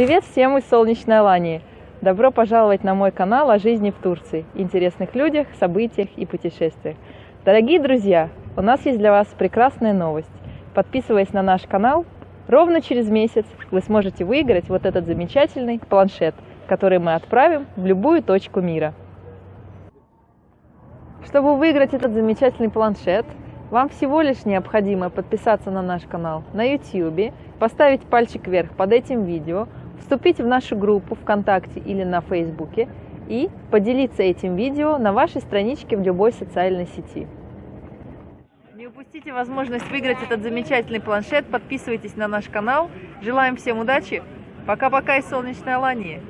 Привет всем из солнечной Алании! Добро пожаловать на мой канал о жизни в Турции, интересных людях, событиях и путешествиях. Дорогие друзья, у нас есть для вас прекрасная новость. Подписываясь на наш канал, ровно через месяц вы сможете выиграть вот этот замечательный планшет, который мы отправим в любую точку мира. Чтобы выиграть этот замечательный планшет, вам всего лишь необходимо подписаться на наш канал на YouTube, поставить пальчик вверх под этим видео, вступить в нашу группу ВКонтакте или на Фейсбуке и поделиться этим видео на вашей страничке в любой социальной сети. Не упустите возможность выиграть этот замечательный планшет, подписывайтесь на наш канал. Желаем всем удачи. Пока-пока из солнечной Алании.